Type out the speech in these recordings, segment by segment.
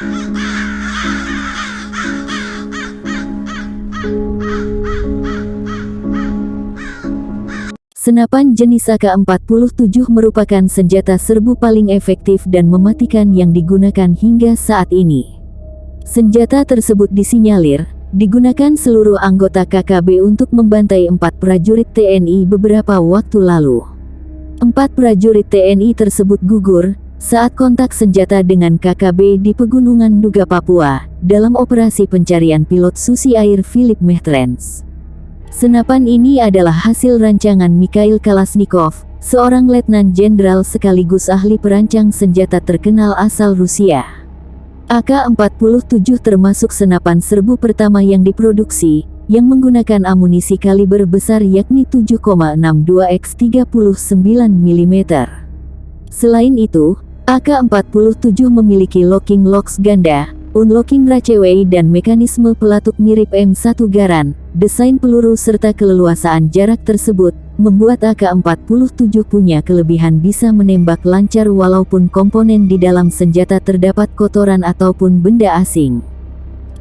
Senapan jenis AK-47 merupakan senjata serbu paling efektif dan mematikan yang digunakan hingga saat ini. Senjata tersebut disinyalir, digunakan seluruh anggota KKB untuk membantai empat prajurit TNI beberapa waktu lalu. Empat prajurit TNI tersebut gugur saat kontak senjata dengan KKB di Pegunungan Duga Papua dalam operasi pencarian pilot Susi Air Philip Mehtrens. Senapan ini adalah hasil rancangan Mikhail Kalashnikov, seorang letnan jenderal sekaligus ahli perancang senjata terkenal asal Rusia. AK-47 termasuk senapan serbu pertama yang diproduksi, yang menggunakan amunisi kaliber besar yakni 7,62 x 39 mm. Selain itu, AK-47 memiliki locking locks ganda, unlocking raceway dan mekanisme pelatuk mirip M1 Garan, desain peluru serta keleluasaan jarak tersebut, membuat AK-47 punya kelebihan bisa menembak lancar walaupun komponen di dalam senjata terdapat kotoran ataupun benda asing.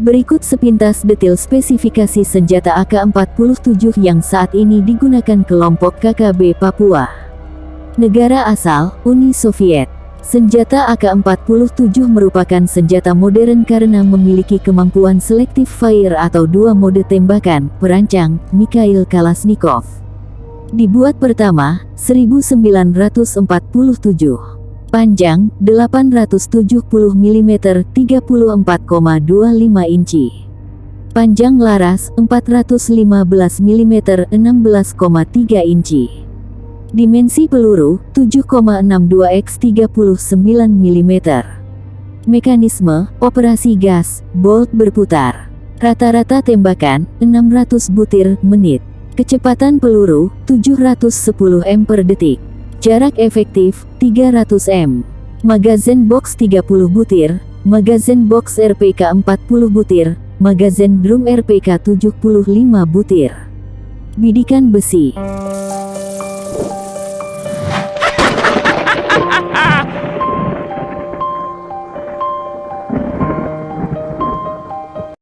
Berikut sepintas detail spesifikasi senjata AK-47 yang saat ini digunakan kelompok KKB Papua. Negara asal, Uni Soviet. Senjata AK-47 merupakan senjata modern karena memiliki kemampuan selective fire atau dua mode tembakan, perancang, Mikhail Kalashnikov. Dibuat pertama, 1947. Panjang, 870 mm 34,25 inci. Panjang laras, 415 mm 16,3 inci. Dimensi peluru 7,62 x 39 mm. Mekanisme operasi gas bolt berputar. Rata-rata tembakan 600 butir menit. Kecepatan peluru 710 m per detik. Jarak efektif 300 m. Magazin box 30 butir. Magazin box RPK 40 butir. Magazin drum RPK 75 butir. Bidikan besi